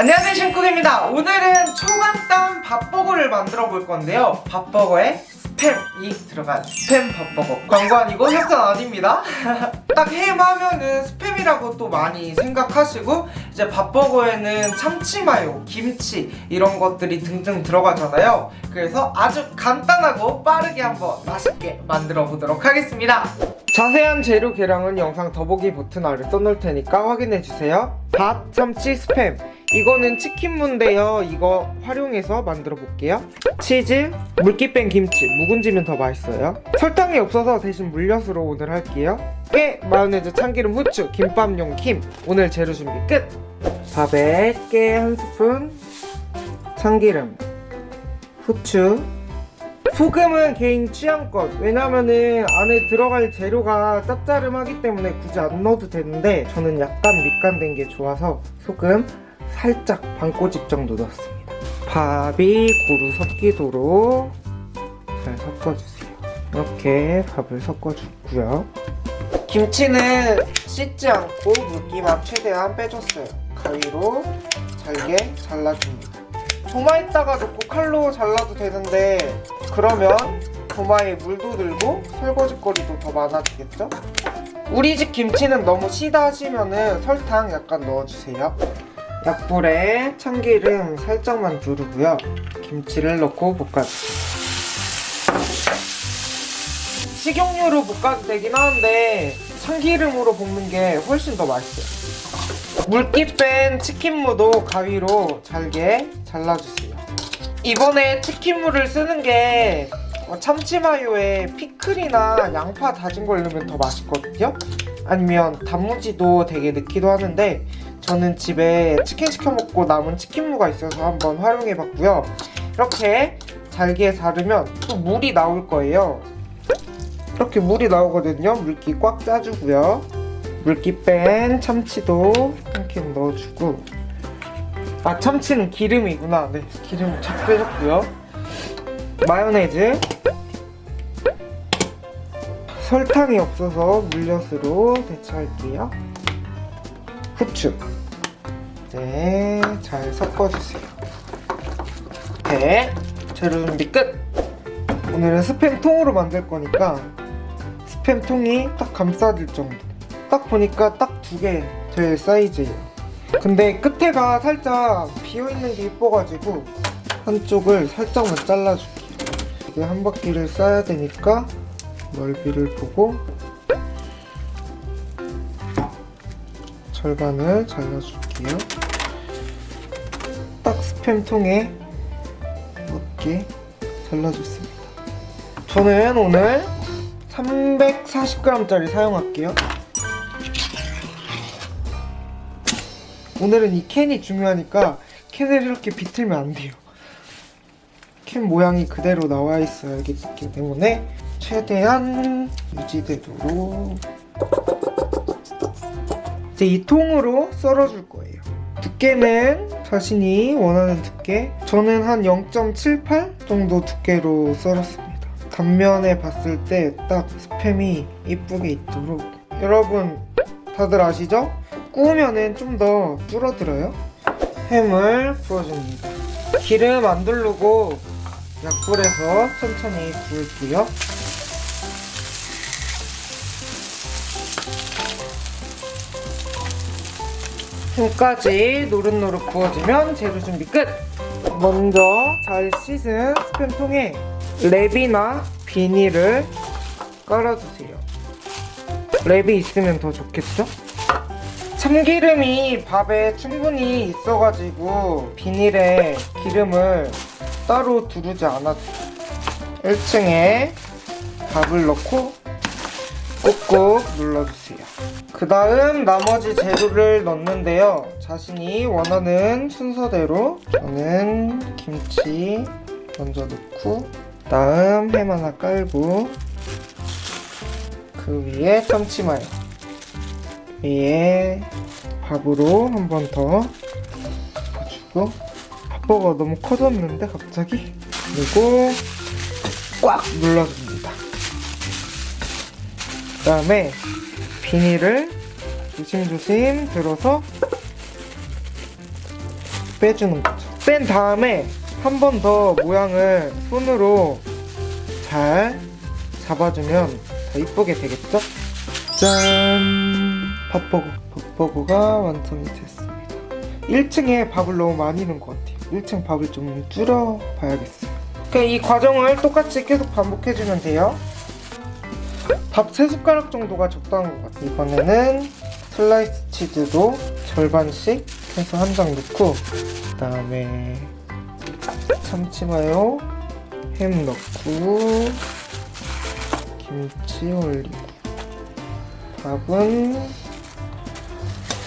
안녕하세요 신쿡입니다. 오늘은 초간단 밥버거를 만들어 볼 건데요. 밥버거에 스팸이 들어간 스팸 밥버거. 광고 아니고 협찬 아닙니다. 딱 햄 하면은 스팸이라고 또 많이 생각하시고 이제 밥버거에는 참치마요, 김치 이런 것들이 등등 들어가잖아요. 그래서 아주 간단하고 빠르게 한번 맛있게 만들어 보도록 하겠습니다. 자세한 재료 계량은 영상 더보기 버튼 아래 써놓을 테니까 확인해주세요. 밥, 참치, 스팸 이거는 치킨무인데요. 이거 활용해서 만들어 볼게요. 치즈, 물기 뺀 김치 묵은지면 더 맛있어요. 설탕이 없어서 대신 물엿으로 오늘 할게요. 깨, 마요네즈, 참기름, 후추, 김밥용 김. 오늘 재료 준비 끝! 밥에 깨 한 스푼. 참기름 후추. 소금은 개인 취향껏. 왜냐면은 안에 들어갈 재료가 짭짤하기 때문에 굳이 안 넣어도 되는데 저는 약간 밑간된 게 좋아서 소금 살짝 반 꼬집 정도 넣었습니다. 밥이 고루 섞이도록 잘 섞어주세요. 이렇게 밥을 섞어주고요. 김치는 씻지 않고 물기만 최대한 빼줬어요. 가위로 잘게 잘라줍니다. 도마에다가 넣고 칼로 잘라도 되는데 그러면 도마에 물도 들고 설거지거리도 더 많아지겠죠? 우리 집 김치는 너무 시다 하시면 은 설탕 약간 넣어주세요 약불에 참기름 살짝만 두르고요. 김치를 넣고 볶아주세요 식용유로 볶아도 되긴 하는데 참기름으로 볶는 게 훨씬 더 맛있어요. 물기 뺀 치킨무도 가위로 잘게 잘라주세요. 이번에 치킨무를 쓰는 게 참치마요에 피클이나 양파 다진 걸 넣으면 더 맛있거든요? 아니면 단무지도 되게 넣기도 하는데 저는 집에 치킨 시켜 먹고 남은 치킨무가 있어서 한번 활용해 봤고요. 이렇게 잘게 자르면 또 물이 나올 거예요. 이렇게 물이 나오거든요. 물기 꽉 짜주고요. 물기 뺀 참치도 이렇게 넣어주고. 아 참치는 기름이구나. 네 기름 착 빼줬고요. 마요네즈. 설탕이 없어서 물엿으로 대체할게요 후추. 네, 잘 섞어주세요. 네, 재료 준비 끝! 오늘은 스팸 통으로 만들 거니까 스팸 통이 딱 감싸질 정도. 딱 보니까 딱 두 개 될 사이즈예요. 근데 끝에가 살짝 비어있는 게 이뻐가지고 한쪽을 살짝만 잘라줄게요. 이게 한 바퀴를 싸야 되니까 넓이를 보고 절반을 잘라줄게요. 딱 스팸통에 맞게 잘라줬습니다. 저는 오늘 340g짜리 사용할게요. 오늘은 이 캔이 중요하니까 캔을 이렇게 비틀면 안 돼요. 캔 모양이 그대로 나와 있어야기 때문에 최대한 유지되도록 이제 이 통으로 썰어줄 거예요. 두께는 자신이 원하는 두께 저는 한 0.78 정도 두께로 썰었습니다. 단면에 봤을 때 딱 스팸이 이쁘게 있도록. 여러분 다들 아시죠? 구우면은 좀 더 줄어들어요. 햄을 구워줍니다. 기름 안 두르고 약불에서 천천히 구울게요 햄까지 노릇노릇 구워지면 재료 준비 끝! 먼저 잘 씻은 스팸통에 랩이나 비닐을 깔아주세요 랩이 있으면 더 좋겠죠? 참기름이 밥에 충분히 있어가지고 비닐에 기름을 따로 두르지 않아도 1층에 밥을 넣고 꾹꾹 눌러주세요. 그 다음 나머지 재료를 넣는데요. 자신이 원하는 순서대로 저는 김치 먼저 넣고 다음 햄 하나 깔고 그 위에 참치마요. 위에 밥으로 한 번 더 덮어주고 밥버거 너무 커졌는데 갑자기? 그리고 꽉 눌러줍니다 그 다음에 비닐을 조심조심 들어서 빼주는 거죠. 뺀 다음에 한 번 더 모양을 손으로 잘 잡아주면 더 이쁘게 되겠죠? 짠! 밥버거, 밥버거가 완성이 됐습니다. 1층에 밥을 너무 많이 넣은 것 같아요. 1층 밥을 좀 줄여 봐야겠어요. 그냥 이 과정을 똑같이 계속 반복해주면 돼요. 밥 3숟가락 정도가 적당한 것 같아요. 이번에는 슬라이스 치즈도 절반씩 해서 한 장 넣고 그 다음에 참치마요 햄 넣고 김치 올리고. 밥은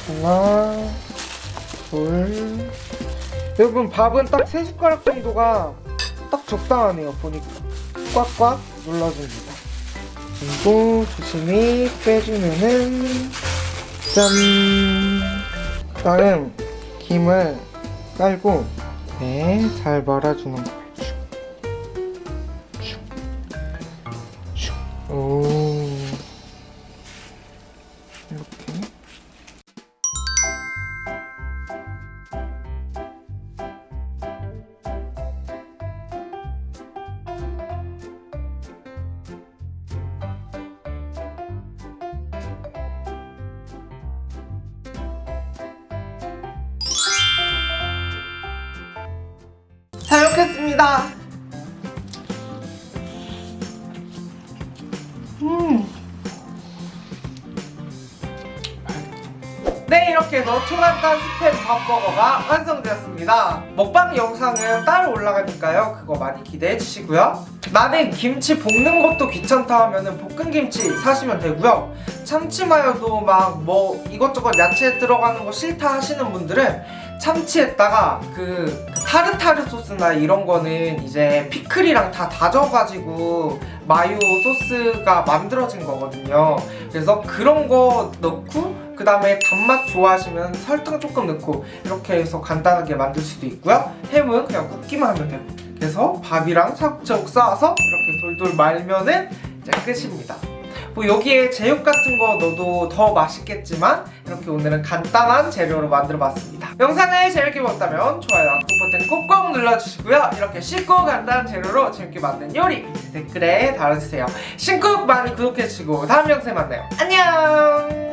하나 둘. 여러분 밥은 딱 3숟가락 정도가 딱 적당하네요 보니까. 꽉꽉 눌러줍니다 그리고 조심히 빼주면은 짠. 다음 김을 깔고 네, 잘 말아주는 거 먹겠습니다. 음. 네 이렇게 해서 초간단 스팸 밥버거가 완성되었습니다 먹방 영상은 따로 올라가니까요 그거 많이 기대해 주시고요 나는 김치 볶는 것도 귀찮다 하면은 볶은김치 사시면 되고요 참치마요도 막 뭐 이것저것 야채 들어가는 거 싫다 하시는 분들은 참치에다가 그 타르타르 소스나 이런 거는 이제 피클이랑 다 다져가지고 마요 소스가 만들어진 거거든요. 그래서 그런 거 넣고 그 다음에 단맛 좋아하시면 설탕 조금 넣고 이렇게 해서 간단하게 만들 수도 있고요. 햄은 그냥 굽기만 하면 되고 그래서 밥이랑 차곡차곡 쌓아서 이렇게 돌돌 말면은 이제 끝입니다 뭐 여기에 제육 같은 거 넣어도 더 맛있겠지만 이렇게 오늘은 간단한 재료로 만들어 봤습니다. 영상을 재밌게 보셨다면 좋아요와 구독 버튼 꼭꼭 눌러주시고요. 이렇게 쉽고 간단한 재료로 재밌게 만든 요리 댓글에 달아주세요. 신쿡 많이 구독해주시고 다음 영상에 만나요. 안녕